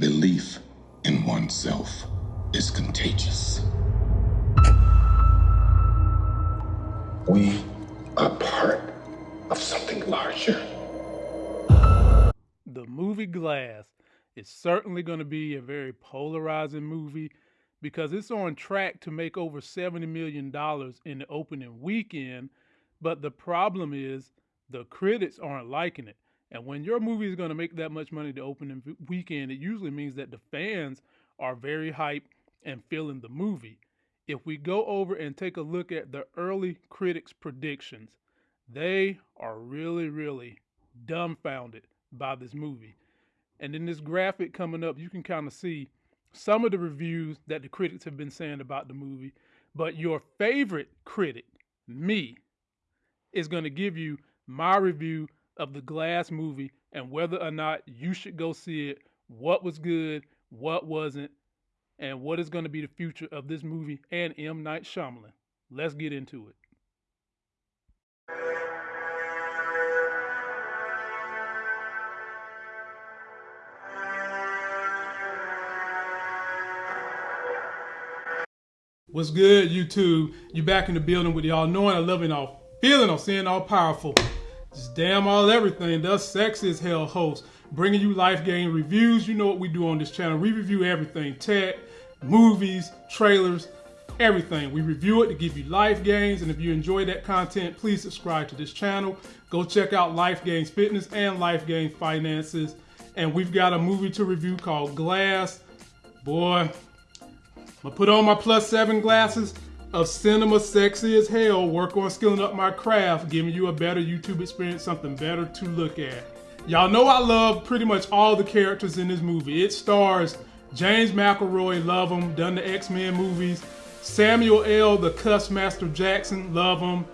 Belief in oneself is contagious. We are part of something larger. The movie Glass is certainly going to be a very polarizing movie because it's on track to make over $70 million in the opening weekend. But the problem is the critics aren't liking it. And when your movie is going to make that much money to open the opening weekend, it usually means that the fans are very hyped and feeling the movie. If we go over and take a look at the early critics' predictions, they are really, really dumbfounded by this movie. And in this graphic coming up, you can kind of see some of the reviews that the critics have been saying about the movie. But your favorite critic, me, is going to give you my review of the Glass movie and whether or not you should go see it, what was good, what wasn't, and what is going to be the future of this movie and M. Night Shyamalan. Let's get into it. What's good, YouTube? You back in the building with y'all knowing, I loving, all feeling, all seeing, all powerful. Just damn all everything. The sexy as hell host. Bringing you life gains reviews. You know what we do on this channel. We review everything. Tech, movies, trailers, everything. We review it to give you life gains. And if you enjoy that content, please subscribe to this channel. Go check out Life Gains Fitness and Life Gains Finances. And we've got a movie to review called Glass. Boy, I'm gonna put on my plus seven glasses of cinema sexy as hell, work on skilling up my craft, giving you a better YouTube experience, something better to look at. Y'all know I love pretty much all the characters in this movie. It stars James McAvoy, love him, done the X-Men movies. Samuel L., the Cuss Master Jackson, love him.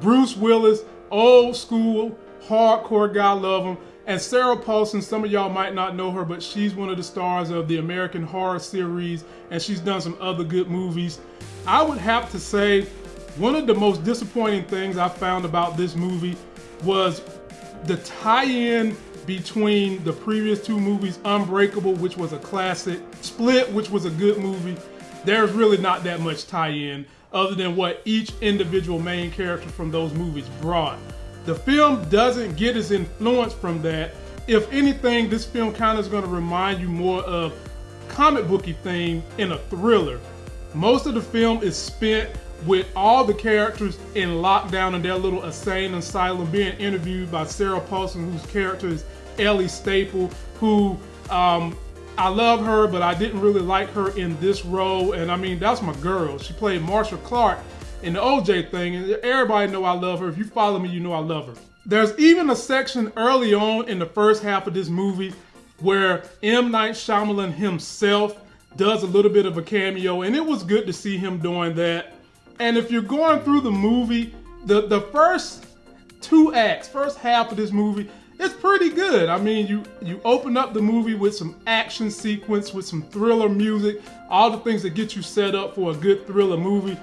Bruce Willis, old school, hardcore guy, love him. And Sarah Paulson, some of y'all might not know her, but she's one of the stars of the American Horror series, and she's done some other good movies. I would have to say one of the most disappointing things I found about this movie was the tie-in between the previous two movies, Unbreakable, which was a classic, Split, which was a good movie. There's really not that much tie-in other than what each individual main character from those movies brought. The film doesn't get its influence from that. If anything, this film kind of is going to remind you more of comic booky theme in a thriller. Most of the film is spent with all the characters in lockdown in their little insane asylum being interviewed by Sarah Paulson, whose character is Ellie Staple, who um, I love her, but I didn't really like her in this role. And I mean, that's my girl. She played Marcia Clark in the OJ thing, and everybody know I love her. If you follow me, you know I love her. There's even a section early on in the first half of this movie where M. Night Shyamalan himself does a little bit of a cameo, and it was good to see him doing that. And if you're going through the movie, the, the first two acts, first half of this movie, it's pretty good. I mean, you you open up the movie with some action sequence, with some thriller music, all the things that get you set up for a good thriller movie.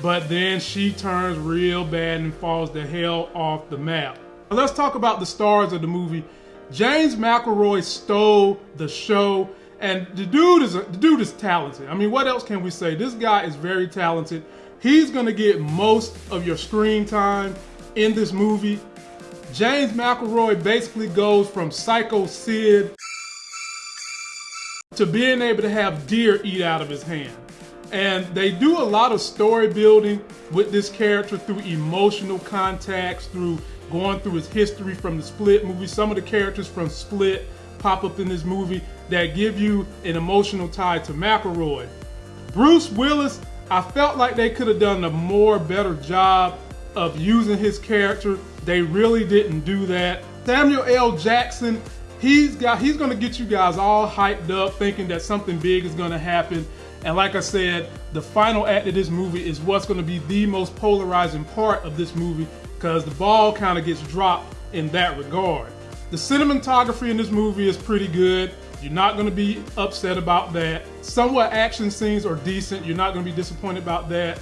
But then she turns real bad and falls the hell off the map. Let's talk about the stars of the movie. James McAvoy stole the show, and the dude is a, the dude is talented. I mean, what else can we say? This guy is very talented. He's gonna get most of your screen time in this movie. James McAvoy basically goes from Psycho Sid to being able to have deer eat out of his hand. And they do a lot of story building with this character through emotional contacts, through going through his history from the Split movie. Some of the characters from Split pop up in this movie that give you an emotional tie to McAvoy. Bruce Willis, I felt like they could have done a more better job of using his character. They really didn't do that. Samuel L. Jackson, he's got he's gonna get you guys all hyped up thinking that something big is gonna happen. And like I said, the final act of this movie is what's to be the most polarizing part of this movie because the ball kind of gets dropped in that regard. The cinematography in this movie is pretty good. You're not going to be upset about that. Some Somewhat action scenes are decent. You're not going to be disappointed about that.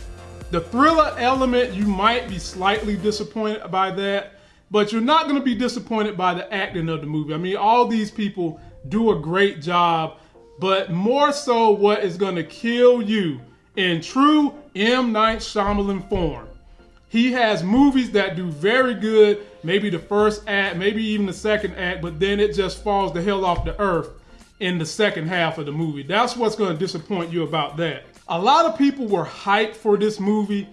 The thriller element, you might be slightly disappointed by that, but you're not going to be disappointed by the acting of the movie. I mean, all these people do a great job, but more so what is going to kill you in true M. Night Shyamalan form. He has movies that do very good, maybe the first act, maybe even the second act, but then it just falls the hell off the earth in the second half of the movie. That's what's going to disappoint you about that. A lot of people were hyped for this movie,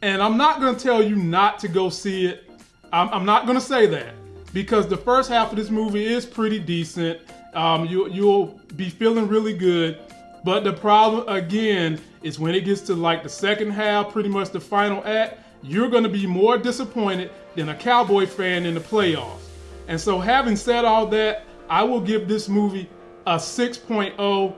and I'm not going to tell you not to go see it. I'm, I'm not going to say that because the first half of this movie is pretty decent. Um, you, you'll be feeling really good. But the problem, again, is when it gets to like the second half, pretty much the final act, you're going to be more disappointed than a Cowboy fan in the playoffs. And so, having said all that, I will give this movie a 6.0,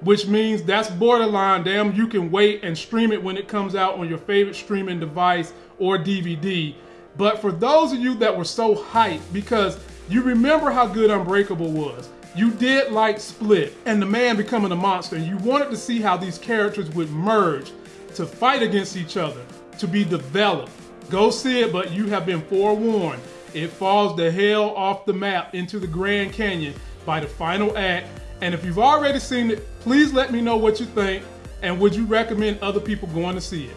which means that's borderline. Damn, you can wait and stream it when it comes out on your favorite streaming device or DVD. But for those of you that were so hyped, because you remember how good Unbreakable was, you did like Split and the man becoming a monster, and you wanted to see how these characters would merge to fight against each other to be developed. Go see it, but you have been forewarned. It falls the hell off the map into the Grand Canyon by the final act. And if you've already seen it, please let me know what you think and would you recommend other people going to see it.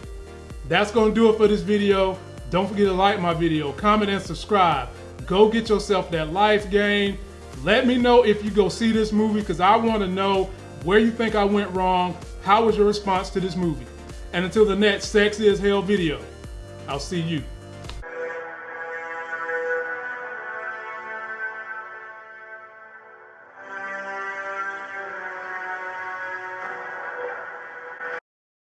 That's to do it for this video. Don't forget to like my video, comment, and subscribe. Go get yourself that life gains. Let me know if you go see this movie because I want to know where you think I went wrong. How was your response to this movie? And until the next Sexy as Hell video, I'll see you.